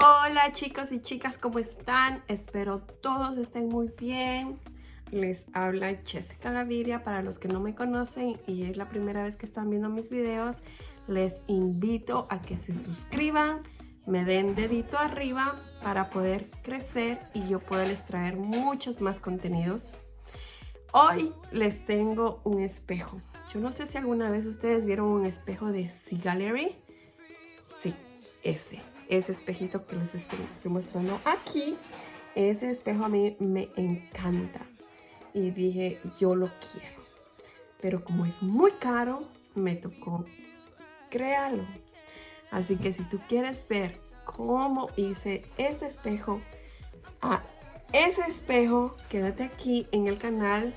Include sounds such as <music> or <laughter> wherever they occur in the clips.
Hola chicos y chicas, ¿cómo están? Espero todos estén muy bien. Les habla Jessica Gaviria. Para los que no me conocen y es la primera vez que están viendo mis videos, les invito a que se suscriban, me den dedito arriba para poder crecer y yo poderles traer muchos más contenidos. Hoy les tengo un espejo. Yo no sé si alguna vez ustedes vieron un espejo de Sea Gallery. Sí, ese ese espejito que les estoy, mostrando aquí. Ese espejo a mí me encanta. Y dije, yo lo quiero. Pero como es muy caro, me tocó crearlo. Así que si tú quieres ver cómo hice este espejo a ese espejo, quédate aquí en el canal.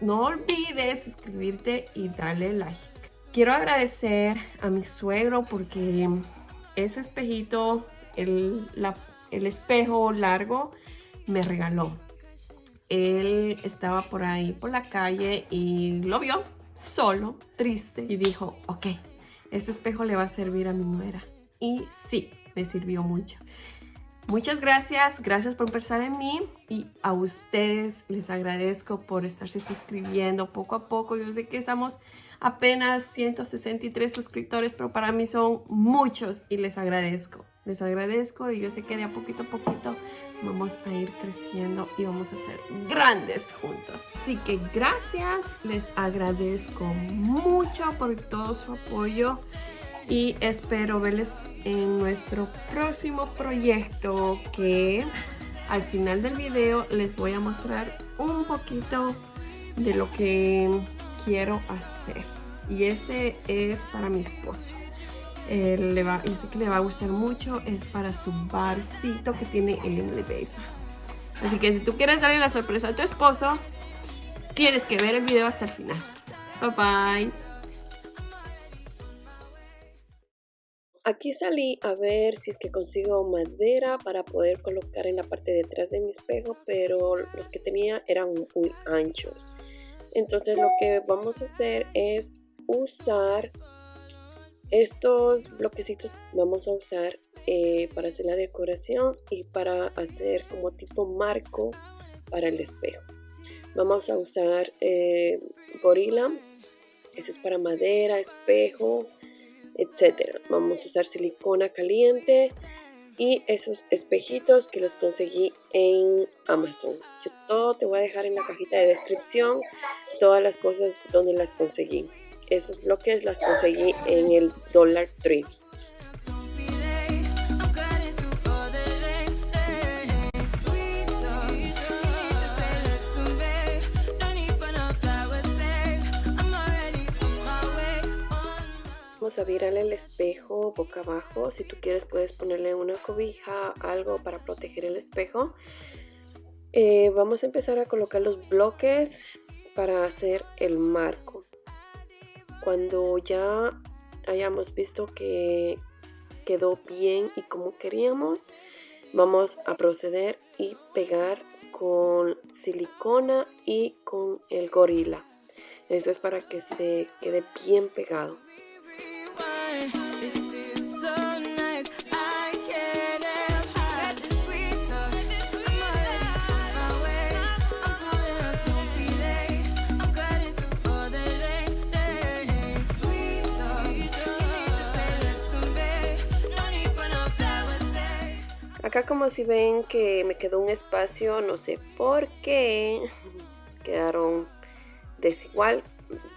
No olvides suscribirte y darle like. Quiero agradecer a mi suegro porque ese espejito, el, el espejo largo, me regaló. Él estaba por ahí por la calle y lo vio solo, triste, y dijo, ok, este espejo le va a servir a mi nuera. Y sí, me sirvió mucho. Muchas gracias, gracias por pensar en mí y a ustedes les agradezco por estarse suscribiendo poco a poco. Yo sé que estamos apenas 163 suscriptores, pero para mí son muchos y les agradezco. Les agradezco y yo sé que de a poquito a poquito vamos a ir creciendo y vamos a ser grandes juntos. Así que gracias, les agradezco mucho por todo su apoyo y espero verles en nuestro próximo proyecto que al final del video les voy a mostrar un poquito de lo que quiero hacer. Y este es para mi esposo. le va, sé que le va a gustar mucho. Es para su barcito que tiene en el basement. Así que si tú quieres darle la sorpresa a tu esposo, tienes que ver el video hasta el final. Bye bye. Aquí salí a ver si es que consigo madera para poder colocar en la parte de atrás de mi espejo, pero los que tenía eran muy anchos. Entonces lo que vamos a hacer es usar estos bloquecitos vamos a usar eh, para hacer la decoración y para hacer como tipo marco para el espejo vamos a usar eh, gorila eso es para madera, espejo, etcétera vamos a usar silicona caliente y esos espejitos que los conseguí en Amazon. Yo todo te voy a dejar en la cajita de descripción, todas las cosas donde las conseguí. Esos bloques las conseguí en el Dollar Tree. A virar el espejo boca abajo. Si tú quieres puedes ponerle una cobija, algo para proteger el espejo. Eh, vamos a empezar a colocar los bloques para hacer el marco. Cuando ya hayamos visto que quedó bien y como queríamos, vamos a proceder y pegar con silicona y con el gorila. Eso es para que se quede bien pegado. Acá como si ven que me quedó un espacio, no sé por qué, <laughs> quedaron desigual.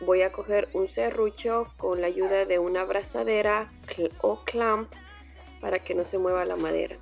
Voy a coger un serrucho con la ayuda de una abrazadera o clamp para que no se mueva la madera.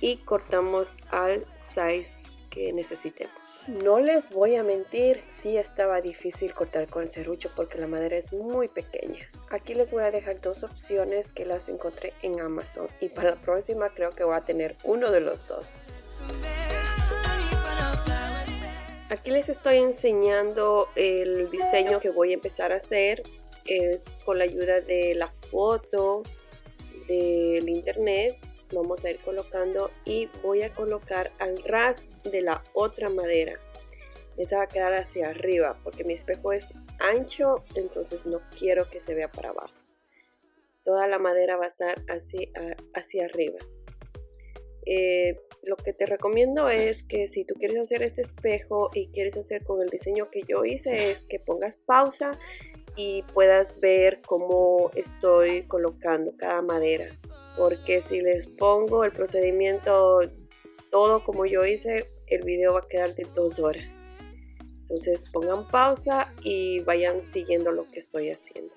Y cortamos al size que necesitemos. No les voy a mentir, sí estaba difícil cortar con el serrucho porque la madera es muy pequeña. Aquí les voy a dejar dos opciones que las encontré en Amazon y para la próxima creo que voy a tener uno de los dos. Aquí les estoy enseñando el diseño que voy a empezar a hacer es con la ayuda de la foto del internet. Vamos a ir colocando y voy a colocar al ras de la otra madera. Esa va a quedar hacia arriba porque mi espejo es ancho entonces no quiero que se vea para abajo. Toda la madera va a estar así hacia arriba. Eh, lo que te recomiendo es que si tú quieres hacer este espejo y quieres hacer con el diseño que yo hice es que pongas pausa y puedas ver cómo estoy colocando cada madera. Porque si les pongo el procedimiento todo como yo hice el video va a quedar de dos horas. Entonces pongan pausa y vayan siguiendo lo que estoy haciendo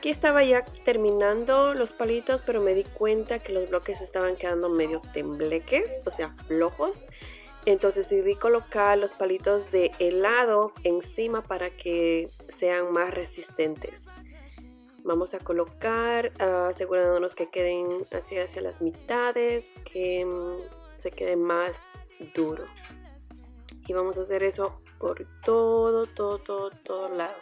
Aquí estaba ya terminando los palitos, pero me di cuenta que los bloques estaban quedando medio tembleques, o sea, flojos. Entonces decidí colocar los palitos de helado encima para que sean más resistentes. Vamos a colocar, asegurándonos que queden así hacia las mitades, que mm, se quede más duro. Y vamos a hacer eso por todo, todo, todo, todo lado.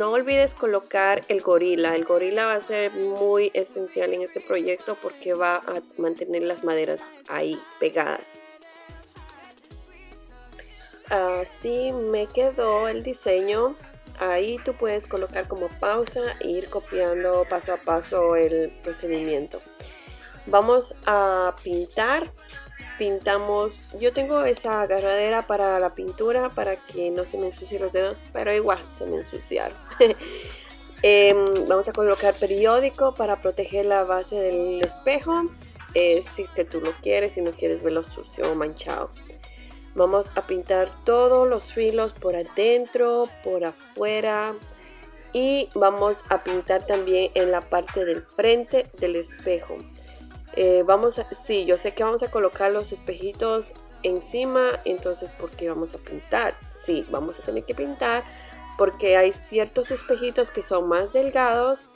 No olvides colocar el gorila. El gorila va a ser muy esencial en este proyecto porque va a mantener las maderas ahí pegadas. Así me quedó el diseño. Ahí tú puedes colocar como pausa e ir copiando paso a paso el procedimiento. Vamos a pintar pintamos, yo tengo esa agarradera para la pintura para que no se me ensucien los dedos, pero igual se me ensuciaron. <laughs> Em, vamos a colocar periódico para proteger la base del espejo, eh, si es que tú lo quieres, si no quieres verlo sucio o manchado. Vamos a pintar todos los filos por adentro, por afuera y vamos a pintar también en la parte del frente del espejo. Eh, vamos a, sí, yo sé que vamos a colocar los espejitos encima, entonces ¿por qué vamos a pintar? Sí, vamos a tener que pintar porque hay ciertos espejitos que son más delgados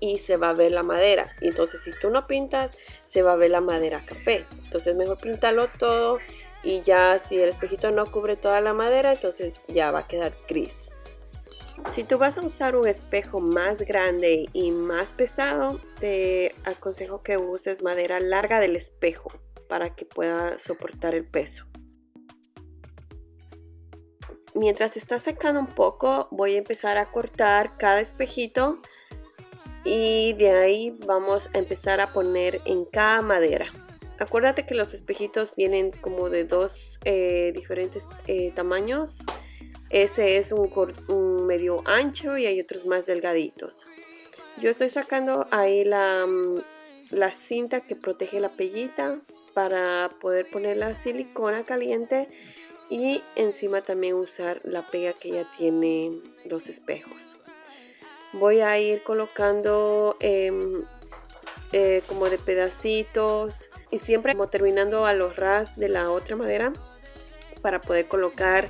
y se va a ver la madera. Entonces si tú no pintas, se va a ver la madera café. Entonces mejor pintarlo todo y ya si el espejito no cubre toda la madera, entonces ya va a quedar gris. Si tú vas a usar un espejo más grande y más pesado, te aconsejo que uses madera larga del espejo para que pueda soportar el peso. Mientras está secando un poco, voy a empezar a cortar cada espejito y de ahí vamos a empezar a poner en cada madera. Acuérdate que los espejitos vienen como de dos eh, diferentes eh, tamaños ese es un, medio ancho y hay otros más delgaditos. Yo estoy sacando ahí la, mm, la cinta que protege la pellita para poder poner la silicona caliente y encima también usar la pega que ya tiene los espejos. Voy a ir colocando em, eh, como de pedacitos y siempre como terminando a los ras de la otra madera para poder colocar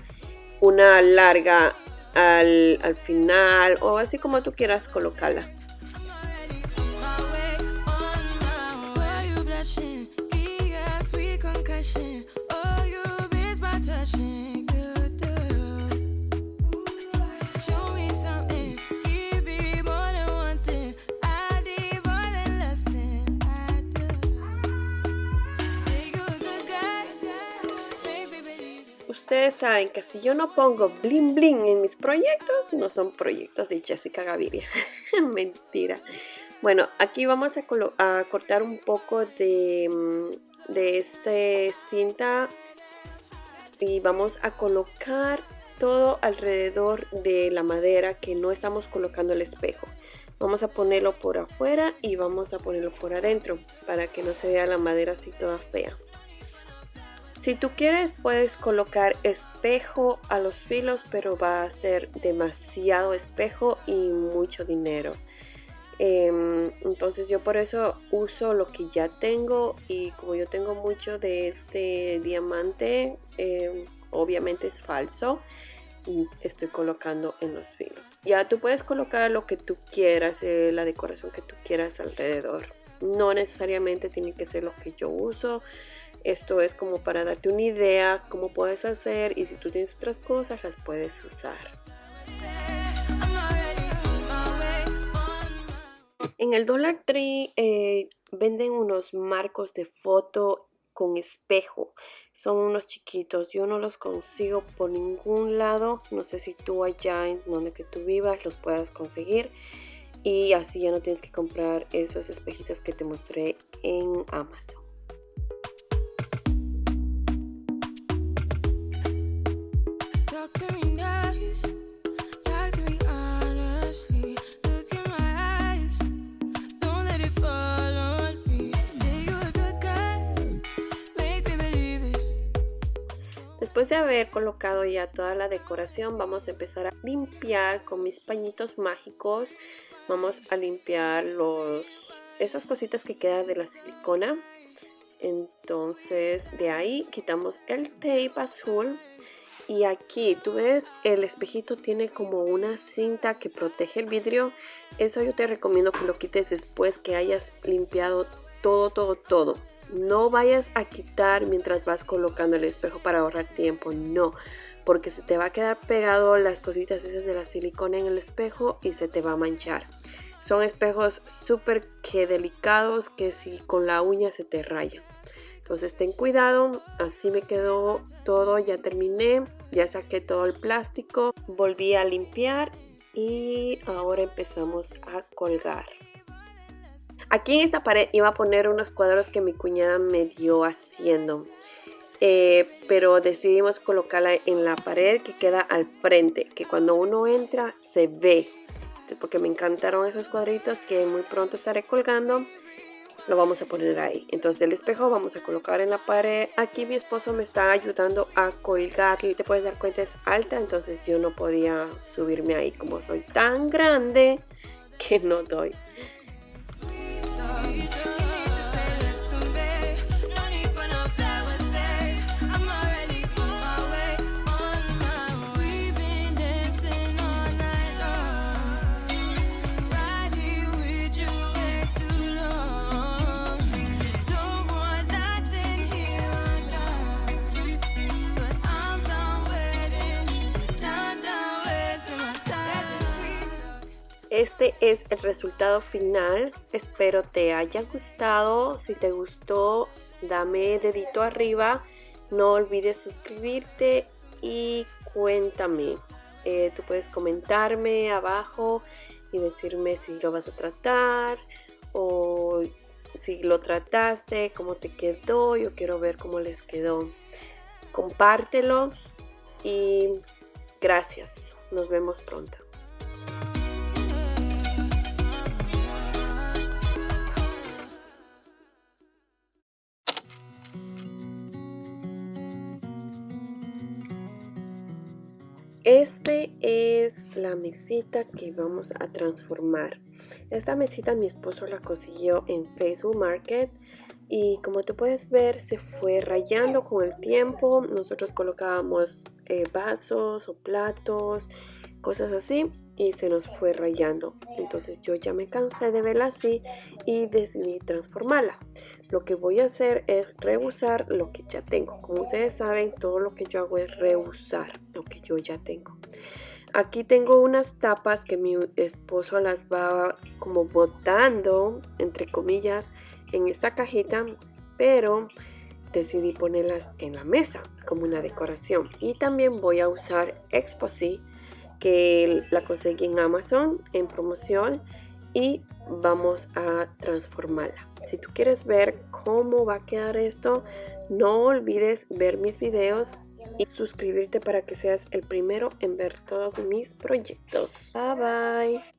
una larga al, al final o así como tú quieras colocarla. Ustedes saben que si yo no pongo bling bling en mis proyectos, no son proyectos de Jessica Gaviria. <laughs> Mentira. Bueno, aquí vamos a, cortar un poco de, mm, de este cinta y vamos a colocar todo alrededor de la madera que no estamos colocando el espejo. Vamos a ponerlo por afuera y vamos a ponerlo por adentro para que no se vea la madera así toda fea. Si tú quieres puedes colocar espejo a los filos, pero va a ser demasiado espejo y mucho dinero. Em, entonces yo por eso uso lo que ya tengo y como yo tengo mucho de este diamante, em, obviamente es falso y estoy colocando en los filos. Ya tú puedes colocar lo que tú quieras, eh, la decoración que tú quieras alrededor. no necesariamente tiene que ser lo que yo uso. Esto es como para darte una idea cómo puedes hacer y si tú tienes otras cosas las puedes usar. En el Dollar Tree eh, venden unos marcos de foto con espejo. Son unos chiquitos. Yo no los consigo por ningún lado. No sé si tú allá en donde que tú vivas los puedas conseguir. Y así ya no tienes que comprar esos espejitos que te mostré en Amazon. Después de haber colocado ya toda la decoración, vamos a empezar a limpiar con mis pañitos mágicos. Vamos a limpiar los, esas cositas que quedan de la silicona. Entonces de ahí quitamos el tape azul. Y aquí, tú ves, el espejito tiene como una cinta que protege el vidrio. Eso yo te recomiendo que lo quites después que hayas limpiado todo, todo, todo. No vayas a quitar mientras vas colocando el espejo para ahorrar tiempo, no, porque se te va a quedar pegado las cositas esas de la silicona en el espejo y se te va a manchar. Son espejos súper que delicados que si con la uña se te rayan. Entonces ten cuidado, así me quedó todo, ya terminé, ya saqué todo el plástico, volví a limpiar y ahora empezamos a colgar. Aquí en esta pared iba a poner unos cuadros que mi cuñada me dio haciendo. Eh, pero decidimos colocarla en la pared que queda al frente, que cuando uno entra se ve. Porque me encantaron esos cuadritos que muy pronto estaré colgando. Lo vamos a poner ahí. Entonces el espejo vamos a colocar en la pared. Aquí mi esposo me está ayudando a colgar. Te puedes dar cuenta es alta, entonces yo no podía subirme ahí. Como soy tan grande que no doy. Este es el resultado final. Espero te haya gustado. Si te gustó, dame dedito arriba. No olvides suscribirte y cuéntame. Eh, tú puedes comentarme abajo y decirme si lo vas a tratar o si lo trataste, cómo te quedó. Yo quiero ver cómo les quedó. Compártelo y gracias. Nos vemos pronto. La mesita que vamos a transformar. Esta mesita mi esposo la consiguió en Facebook Market y como tú puedes ver se fue rayando con el tiempo. Nosotros colocábamos eh, vasos o platos, cosas así y se nos fue rayando. Entonces yo ya me cansé de verla así y decidí transformarla. Lo que voy a hacer es reusar lo que ya tengo. Como ustedes saben, todo lo que yo hago es reusar lo que yo ya tengo. Aquí tengo unas tapas que mi esposo las va como botando, entre comillas, en esta cajita, pero decidí ponerlas en la mesa como una decoración. Y también voy a usar Exposy que la conseguí en Amazon en promoción y vamos a transformarla. Si tú quieres ver cómo va a quedar esto, no olvides ver mis videos y suscribirte para que seas el primero en ver todos mis proyectos. Bye bye.